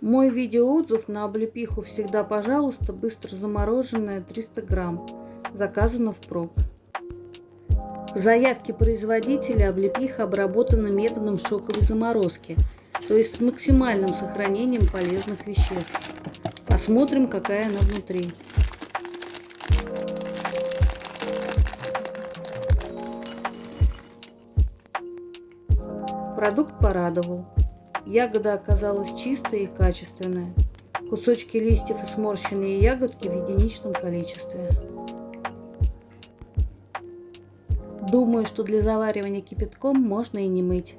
Мой видеоотзыв на облепиху всегда пожалуйста, быстро замороженная 300 грамм. Заказано впрок. В заявке производителя облепиха обработана методом шоковой заморозки, то есть с максимальным сохранением полезных веществ. Посмотрим, какая она внутри. Продукт порадовал. Ягода оказалась чистая и качественная. Кусочки листьев и сморщенные ягодки в единичном количестве. Думаю, что для заваривания кипятком можно и не мыть.